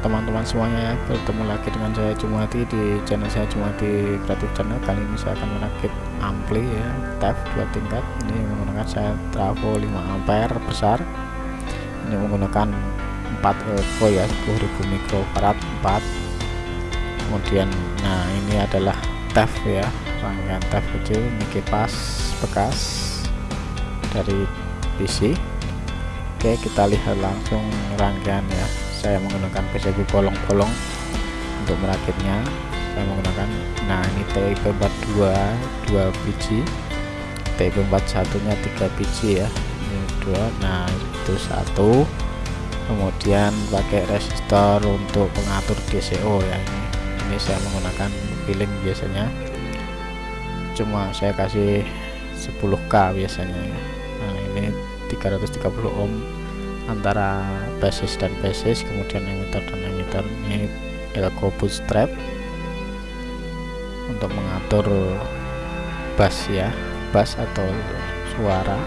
teman-teman semuanya ya. Bertemu lagi dengan saya Jumati di channel saya Jumati Kreatif Channel. Kali ini saya akan merakit ampli ya TEF dua tingkat. Ini menggunakan saya trafo 5 ampere besar. Ini menggunakan 4 elko ya 10.000 mikrofarad 4 kemudian nah ini adalah TEF ya rangkaian TEF kecil ini kipas bekas dari PC Oke kita lihat langsung rangkaian ya. Saya menggunakan PCB bolong-bolong untuk merakitnya. Saya menggunakan nah ini TIP 42 2 biji. TIP 41 nya 3 biji ya. Ini dua nah itu satu. Kemudian pakai resistor untuk pengatur DCO ya. Ini ini saya menggunakan pilling biasanya. Cuma saya kasih 10k biasanya ya. Nah ini 330 ohm antara basis dan basis kemudian emitter dan emitter ini elko bootstrap untuk mengatur bass ya bass atau suara.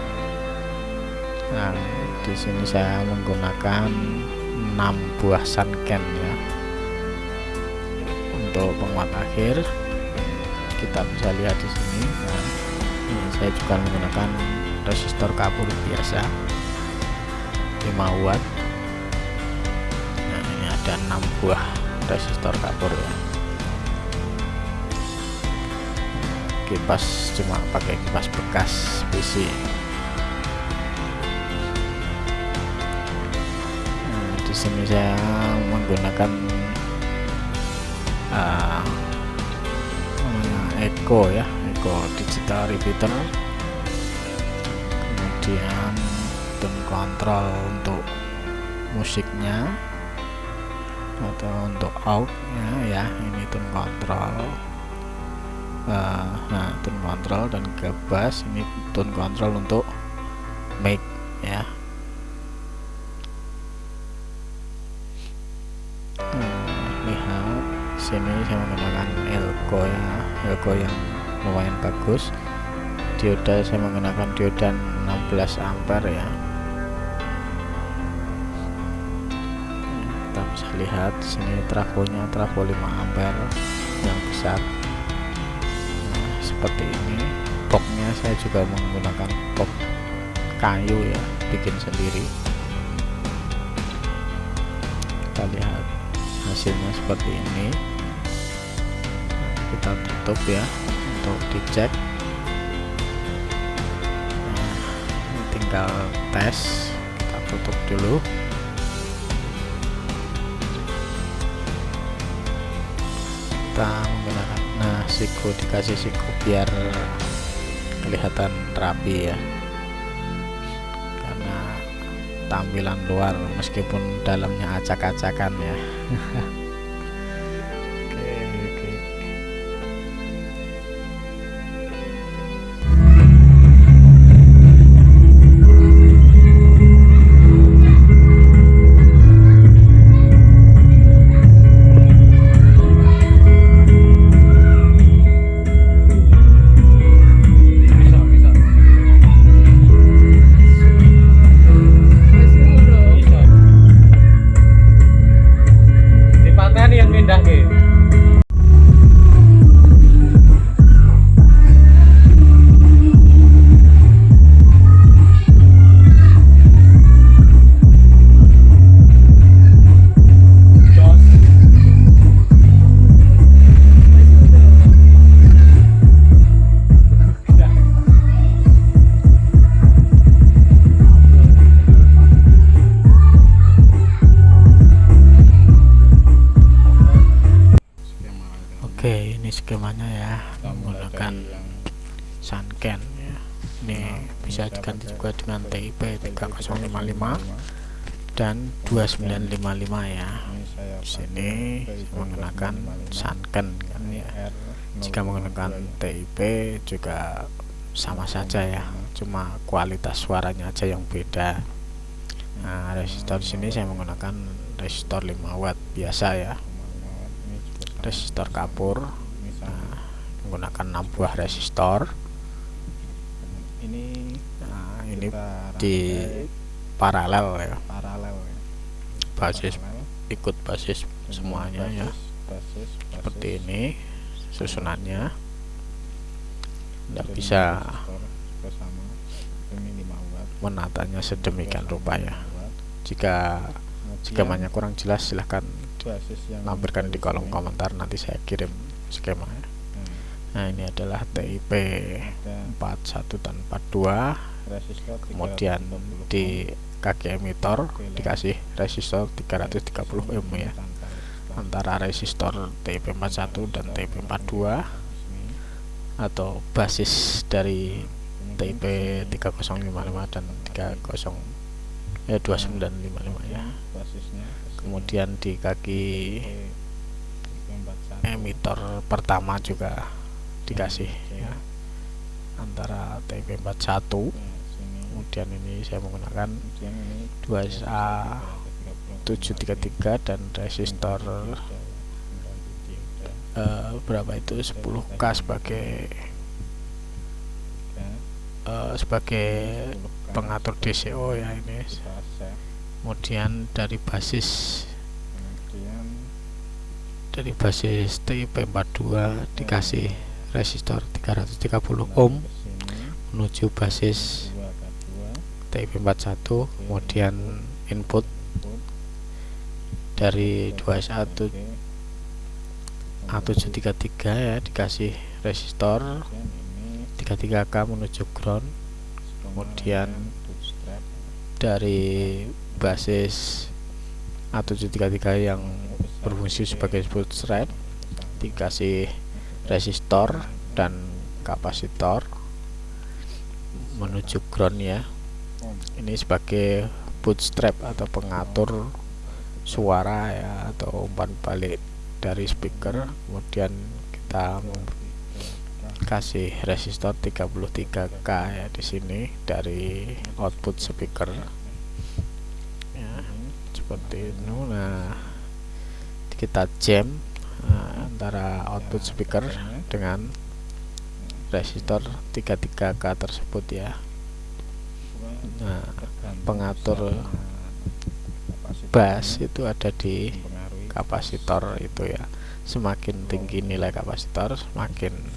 Nah di sini saya menggunakan 6 buah sunken ya. Untuk penguat akhir kita bisa lihat di sini. Nah, ini saya juga menggunakan resistor kapur biasa 5 watt nah ini ada 6 buah resistor kapur ya. Kipas cuma pakai kipas bekas PC nah, di sini saya menggunakan uh, Echo ya Echo digital repeater. Kemudian tone control untuk musiknya atau untuk outnya ya ini tone control. Uh, nah tone control dan gabas ini tone control untuk mic ya. Hmm, lihat sini saya menggunakan elko ya elko yang lumayan bagus. Dioda saya menggunakan dioda 16 ampere ya bisa lihat sini trafonya trafo 5 ampere yang besar. Nah, seperti ini. Boxnya saya juga menggunakan box kayu ya bikin sendiri. Kita lihat hasilnya seperti ini. Nah, kita tutup ya untuk dicek. Tinggal tes. Kita tutup dulu kita menggunakan nah siku dikasih siku biar kelihatan rapi ya. Karena tampilan luar meskipun dalamnya acak-acakan ya Oke, ini skemanya ya menggunakan sunken ya. Ini bisa diganti juga dengan TIP 3055 dan 2955 ya. Di sini menggunakan sunken kan ya. Jika menggunakan TIP juga sama saja ya, cuma kualitas suaranya aja yang beda. Nah, resistor sini saya menggunakan resistor 5 watt biasa ya resistor kapur. Nah, menggunakan 6 buah resistor. Ini nah, ini di paralel ya. Paralel ya. basis Paralel. ikut basis semuanya ya. basis, basis, seperti ini susunannya. Tidak bisa bersama ini 5 watt. menatanya sedemikian rupa ya jika jika banyak kurang jelas silahkan basis yang lampirkan di kolom sini. komentar nanti saya kirim skemanya Nah, nah ini adalah TIP ada 41 dan 42 resistor kemudian 330 di kaki emitor dikasih resistor 330 sini ohm ya. Antara resistor TIP 41 dan TIP 42 Sini. atau basis dari TIP 3055 dan 30 ya 2955 ya. Kemudian di kaki TIP 41. emitor pertama juga dikasih ya antara TIP 41 Nah, sini. kemudian ini saya menggunakan Kemudian ini 2SA 733 dan resistor eh, berapa itu 10k sebagai eh, sebagai pengatur DCO ya ini kemudian dari basis kemudian dari basis TIP 42 dikasih resistor 330 ohm menuju basis TIP 41 kemudian input dari 2SA A733 ya dikasih resistor 33K menuju ground kemudian dari basis A733 yang berfungsi sebagai bootstrap dikasih resistor dan kapasitor menuju ground ya. Ini sebagai bootstrap atau pengatur suara ya atau umpan balik dari speaker. Kemudian kita kasih resistor 33k ya di sini dari output speaker. Ya seperti itu. Nah kita jam nah, antara output speaker dengan resistor 33k tersebut ya. Nah pengatur bass itu ada di kapasitor itu ya. Semakin tinggi nilai kapasitor semakin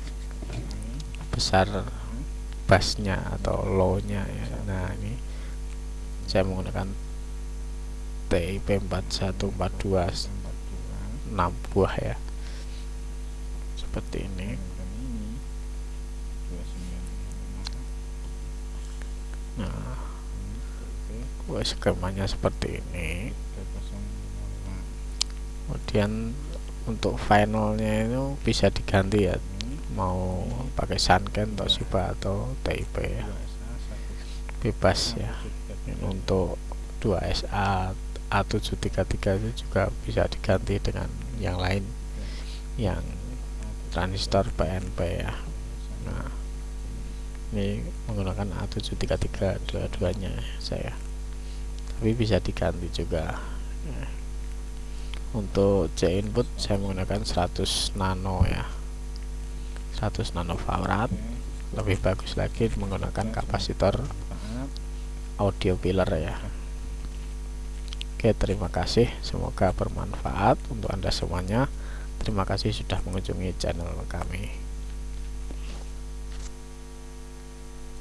besar bassnya atau low nya ya. Nah ini saya menggunakan TIP 4142 6 buah ya. Seperti ini. Nah wah, skemanya seperti ini. Kemudian untuk finalnya itu bisa diganti ya mau pakai Sanken Toshiba atau TIP ya. Bebas ya. Untuk 2SA A733 itu juga bisa diganti dengan yang lain. Yang transistor PNP ya. Nah ini menggunakan A733 dua-duanya saya. Tapi bisa diganti juga. Untuk C input saya menggunakan 100 nano ya 100 nanofarad. Lebih bagus lagi menggunakan kapasitor audio pillar ya. Oke terima kasih. Semoga bermanfaat untuk anda semuanya. Terima kasih sudah mengunjungi channel kami